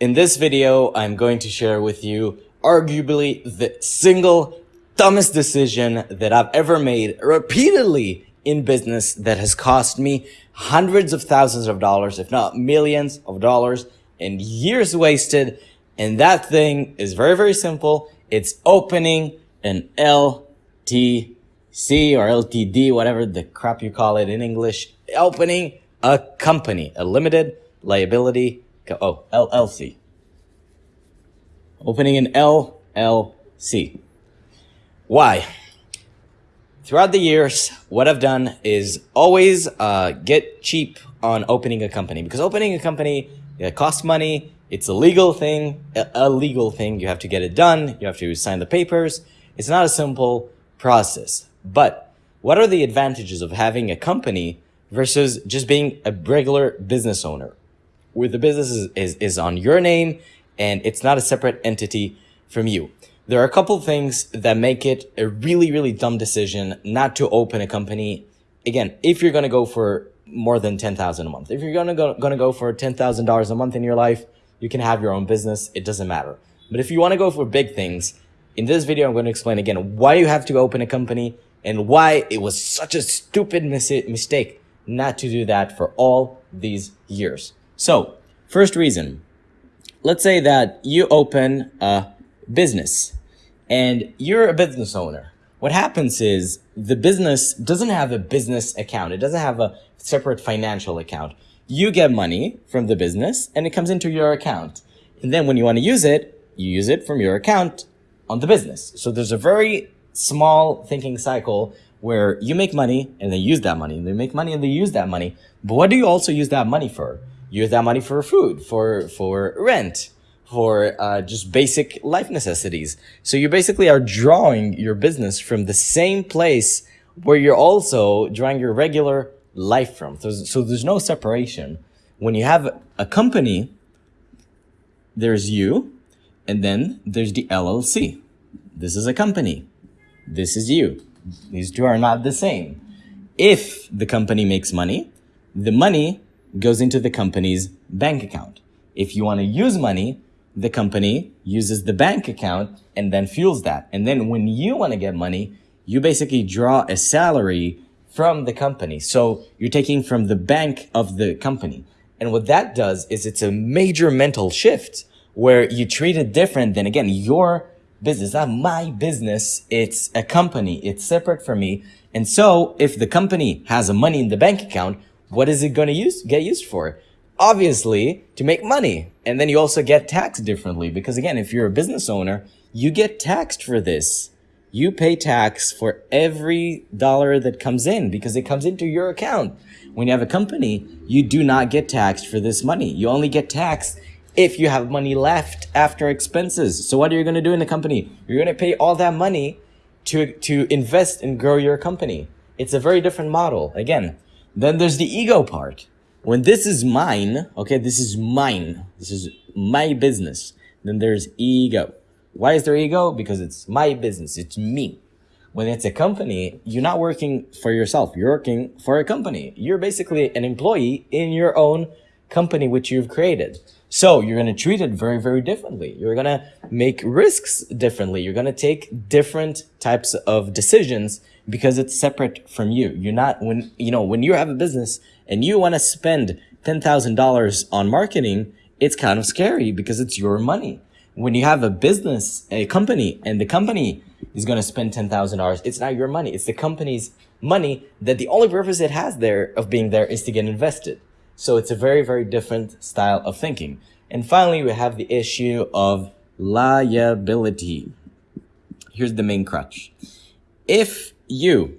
In this video, I'm going to share with you arguably the single dumbest decision that I've ever made repeatedly in business that has cost me hundreds of thousands of dollars, if not millions of dollars and years wasted. And that thing is very, very simple. It's opening an LTC or LTD, whatever the crap you call it in English, opening a company, a limited liability oh, LLC. Opening an LLC. Why? Throughout the years, what I've done is always uh, get cheap on opening a company because opening a company it costs money. It's a legal thing, a legal thing. You have to get it done. You have to sign the papers. It's not a simple process. But what are the advantages of having a company versus just being a regular business owner? Where the business is, is, is on your name and it's not a separate entity from you. There are a couple things that make it a really, really dumb decision not to open a company. Again, if you're going to go for more than 10,000 a month, if you're going to go, going to go for $10,000 a month in your life, you can have your own business. It doesn't matter. But if you want to go for big things, in this video, I'm going to explain again why you have to open a company and why it was such a stupid mis mistake not to do that for all these years. So, first reason, let's say that you open a business and you're a business owner. What happens is the business doesn't have a business account. It doesn't have a separate financial account. You get money from the business and it comes into your account. And then when you want to use it, you use it from your account on the business. So there's a very small thinking cycle where you make money and they use that money and they make money and they use that money. But what do you also use that money for? Use that money for food, for, for rent, for uh, just basic life necessities. So you basically are drawing your business from the same place where you're also drawing your regular life from. So, so there's no separation. When you have a company, there's you, and then there's the LLC. This is a company. This is you. These two are not the same. If the company makes money, the money goes into the company's bank account. If you want to use money, the company uses the bank account and then fuels that. And then when you want to get money, you basically draw a salary from the company. So you're taking from the bank of the company. And what that does is it's a major mental shift where you treat it different than again, your business, not my business. It's a company. It's separate from me. And so if the company has a money in the bank account, what is it going to use get used for? Obviously, to make money. And then you also get taxed differently because again, if you're a business owner, you get taxed for this. You pay tax for every dollar that comes in because it comes into your account. When you have a company, you do not get taxed for this money. You only get taxed if you have money left after expenses. So what are you going to do in the company? You're going to pay all that money to, to invest and grow your company. It's a very different model. Again, then there's the ego part. When this is mine, okay, this is mine. This is my business. Then there's ego. Why is there ego? Because it's my business. It's me. When it's a company, you're not working for yourself. You're working for a company. You're basically an employee in your own company, which you've created. So you're going to treat it very, very differently. You're going to make risks differently. You're going to take different types of decisions because it's separate from you. You're not, when, you know, when you have a business and you want to spend $10,000 on marketing, it's kind of scary because it's your money. When you have a business, a company, and the company is going to spend $10,000, it's not your money. It's the company's money that the only purpose it has there of being there is to get invested. So it's a very, very different style of thinking. And finally, we have the issue of liability. Here's the main crutch. If you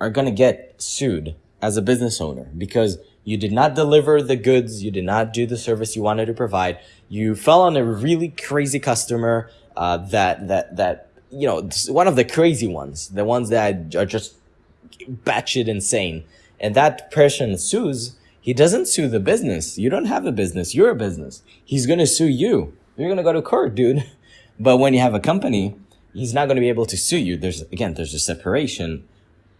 are going to get sued as a business owner because you did not deliver the goods, you did not do the service you wanted to provide, you fell on a really crazy customer uh, that, that, that, you know, one of the crazy ones, the ones that are just batshit insane. And that person sues he doesn't sue the business. You don't have a business. You're a business. He's going to sue you. You're going to go to court, dude. But when you have a company, he's not going to be able to sue you. There's, again, there's a separation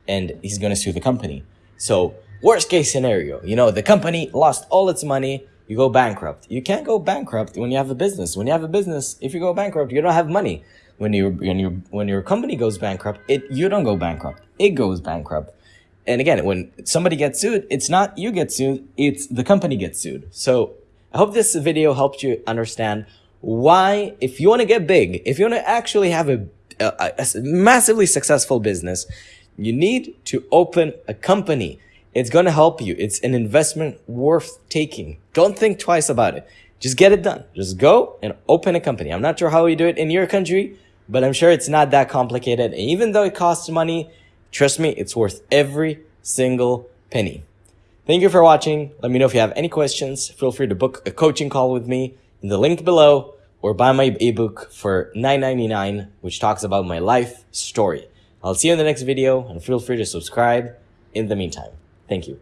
and he's going to sue the company. So worst case scenario, you know, the company lost all its money. you go bankrupt. You can't go bankrupt when you have a business. When you have a business, if you go bankrupt, you don't have money. When you when you when your company goes bankrupt, it you don't go bankrupt. It goes bankrupt. And again, when somebody gets sued, it's not you get sued, it's the company gets sued. So I hope this video helped you understand why, if you want to get big, if you want to actually have a, a, a massively successful business, you need to open a company. It's going to help you. It's an investment worth taking. Don't think twice about it. Just get it done. Just go and open a company. I'm not sure how you do it in your country, but I'm sure it's not that complicated. And even though it costs money, trust me, it's worth every single penny. Thank you for watching. Let me know if you have any questions. Feel free to book a coaching call with me in the link below or buy my ebook for $9.99, which talks about my life story. I'll see you in the next video and feel free to subscribe in the meantime. Thank you.